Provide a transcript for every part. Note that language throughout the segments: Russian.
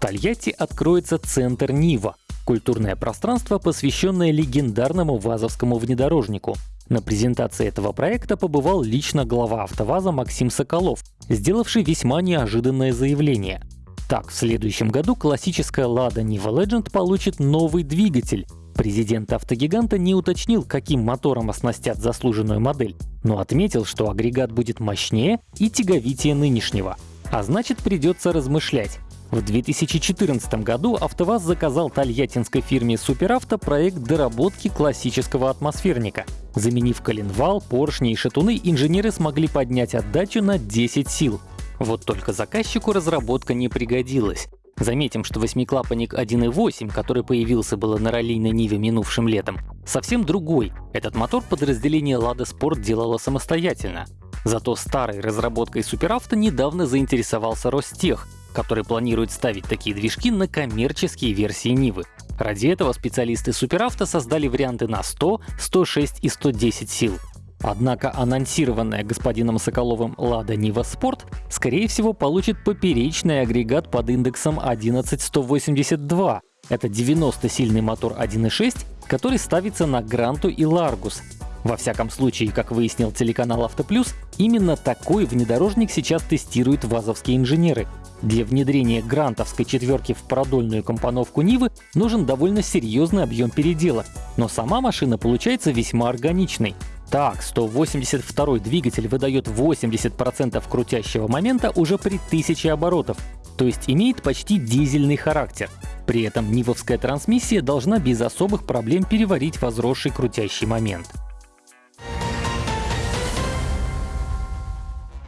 Тольятти откроется центр Нива — культурное пространство, посвященное легендарному вазовскому внедорожнику. На презентации этого проекта побывал лично глава АвтоВАЗа Максим Соколов, сделавший весьма неожиданное заявление. Так, в следующем году классическая Lada Niva Legend получит новый двигатель. Президент автогиганта не уточнил, каким мотором оснастят заслуженную модель, но отметил, что агрегат будет мощнее и тяговитее нынешнего. А значит, придется размышлять. В 2014 году АвтоВАЗ заказал тольяттинской фирме Суперавто проект доработки классического атмосферника. Заменив коленвал, поршни и шатуны, инженеры смогли поднять отдачу на 10 сил. Вот только заказчику разработка не пригодилась. Заметим, что восьмиклапанник 1.8, который появился было на раллийной Ниве минувшим летом, совсем другой. Этот мотор подразделение Lada Sport делало самостоятельно. Зато старой разработкой Суперавто недавно заинтересовался Ростех, который планирует ставить такие движки на коммерческие версии Нивы. Ради этого специалисты Суперавто создали варианты на 100, 106 и 110 сил. Однако анонсированная господином Соколовым Lada Niva Sport скорее всего получит поперечный агрегат под индексом 11182. Это 90-сильный мотор 1.6, который ставится на Гранту и Ларгус. Во всяком случае, как выяснил телеканал Автоплюс, именно такой внедорожник сейчас тестируют вазовские инженеры. Для внедрения грантовской четверки в продольную компоновку Нивы нужен довольно серьезный объем передела, но сама машина получается весьма органичной. Так, 182 двигатель выдает 80% крутящего момента уже при 1000 оборотов, то есть имеет почти дизельный характер. При этом нивовская трансмиссия должна без особых проблем переварить возросший крутящий момент.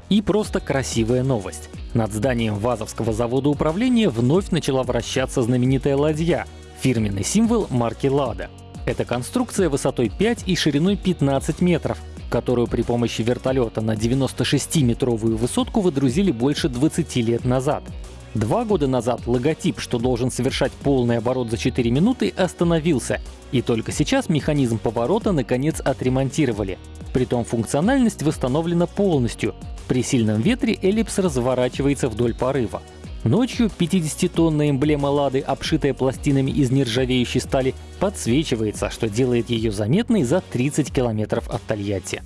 И просто красивая новость. Над зданием Вазовского завода управления вновь начала вращаться знаменитая ладья — фирменный символ марки «Лада». Это конструкция высотой 5 и шириной 15 метров, которую при помощи вертолета на 96-метровую высотку выдрузили больше 20 лет назад. Два года назад логотип, что должен совершать полный оборот за 4 минуты, остановился, и только сейчас механизм поворота наконец отремонтировали. Притом функциональность восстановлена полностью, при сильном ветре эллипс разворачивается вдоль порыва. Ночью 50-тонная эмблема Лады, обшитая пластинами из нержавеющей стали, подсвечивается, что делает ее заметной за 30 километров от Тольятти.